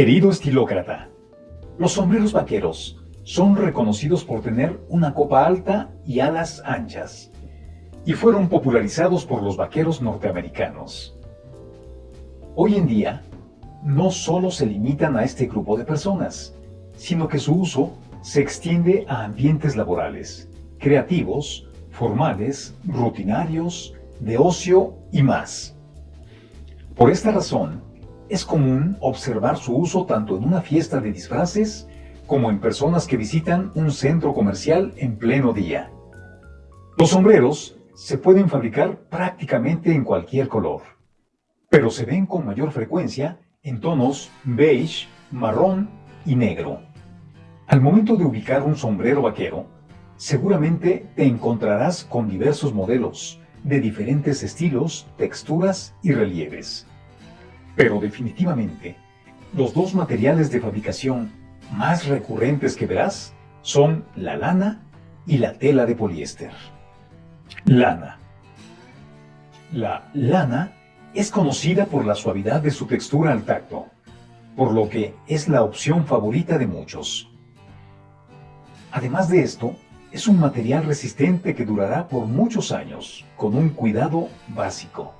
Querido estilócrata, los sombreros vaqueros son reconocidos por tener una copa alta y alas anchas, y fueron popularizados por los vaqueros norteamericanos. Hoy en día, no solo se limitan a este grupo de personas, sino que su uso se extiende a ambientes laborales, creativos, formales, rutinarios, de ocio y más. Por esta razón, es común observar su uso tanto en una fiesta de disfraces como en personas que visitan un centro comercial en pleno día. Los sombreros se pueden fabricar prácticamente en cualquier color, pero se ven con mayor frecuencia en tonos beige, marrón y negro. Al momento de ubicar un sombrero vaquero, seguramente te encontrarás con diversos modelos, de diferentes estilos, texturas y relieves. Pero definitivamente, los dos materiales de fabricación más recurrentes que verás son la lana y la tela de poliéster. Lana. La lana es conocida por la suavidad de su textura al tacto, por lo que es la opción favorita de muchos. Además de esto, es un material resistente que durará por muchos años, con un cuidado básico.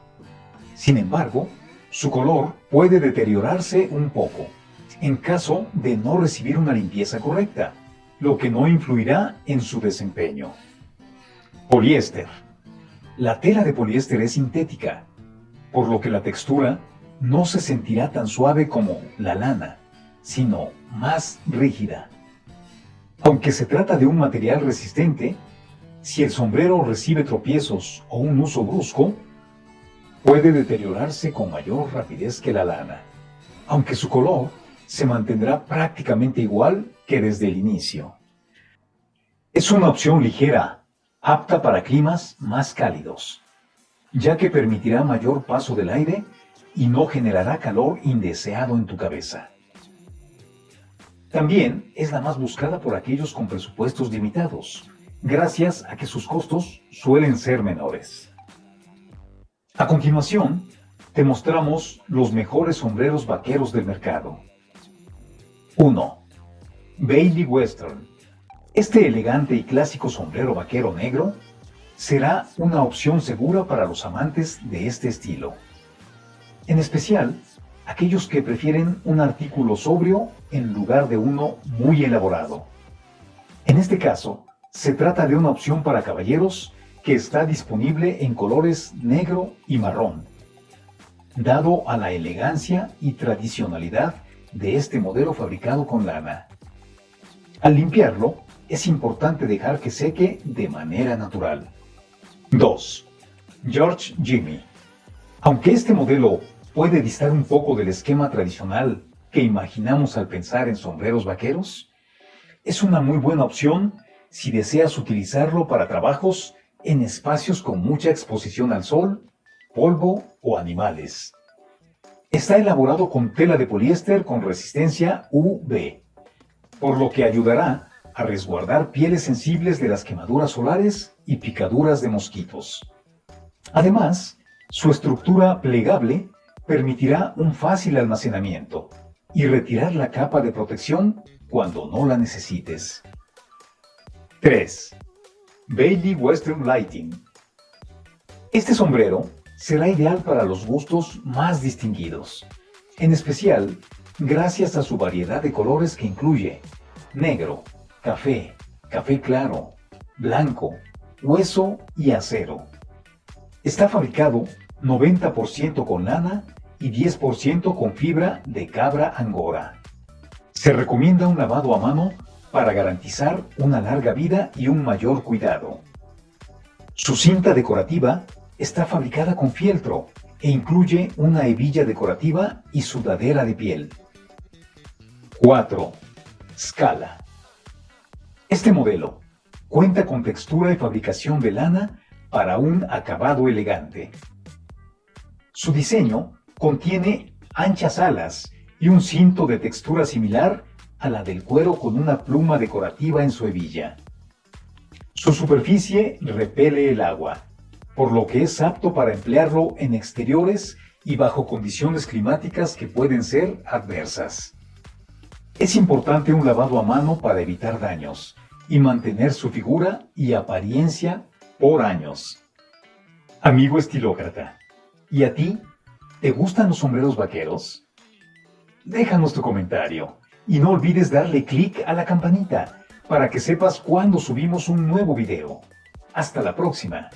Sin embargo, su color puede deteriorarse un poco, en caso de no recibir una limpieza correcta, lo que no influirá en su desempeño. Poliéster. La tela de poliéster es sintética, por lo que la textura no se sentirá tan suave como la lana, sino más rígida. Aunque se trata de un material resistente, si el sombrero recibe tropiezos o un uso brusco, puede deteriorarse con mayor rapidez que la lana, aunque su color se mantendrá prácticamente igual que desde el inicio. Es una opción ligera, apta para climas más cálidos, ya que permitirá mayor paso del aire y no generará calor indeseado en tu cabeza. También es la más buscada por aquellos con presupuestos limitados, gracias a que sus costos suelen ser menores. A continuación, te mostramos los mejores sombreros vaqueros del mercado. 1. Bailey Western. Este elegante y clásico sombrero vaquero negro será una opción segura para los amantes de este estilo. En especial, aquellos que prefieren un artículo sobrio en lugar de uno muy elaborado. En este caso, se trata de una opción para caballeros que está disponible en colores negro y marrón, dado a la elegancia y tradicionalidad de este modelo fabricado con lana. Al limpiarlo, es importante dejar que seque de manera natural. 2. George Jimmy. Aunque este modelo puede distar un poco del esquema tradicional que imaginamos al pensar en sombreros vaqueros? Es una muy buena opción si deseas utilizarlo para trabajos en espacios con mucha exposición al sol, polvo o animales. Está elaborado con tela de poliéster con resistencia UV, por lo que ayudará a resguardar pieles sensibles de las quemaduras solares y picaduras de mosquitos. Además, su estructura plegable permitirá un fácil almacenamiento y retirar la capa de protección cuando no la necesites. 3. Bailey Western Lighting Este sombrero será ideal para los gustos más distinguidos, en especial gracias a su variedad de colores que incluye negro, café, café claro, blanco, hueso y acero. Está fabricado 90% con lana y 10% con fibra de cabra angora. Se recomienda un lavado a mano para garantizar una larga vida y un mayor cuidado. Su cinta decorativa está fabricada con fieltro e incluye una hebilla decorativa y sudadera de piel. 4. Scala. Este modelo cuenta con textura y fabricación de lana para un acabado elegante. Su diseño contiene anchas alas y un cinto de textura similar a la del cuero con una pluma decorativa en su hebilla. Su superficie repele el agua, por lo que es apto para emplearlo en exteriores y bajo condiciones climáticas que pueden ser adversas. Es importante un lavado a mano para evitar daños y mantener su figura y apariencia por años. Amigo estilócrata, ¿y a ti? ¿Te gustan los sombreros vaqueros? Déjanos tu comentario y no olvides darle clic a la campanita para que sepas cuando subimos un nuevo video. Hasta la próxima.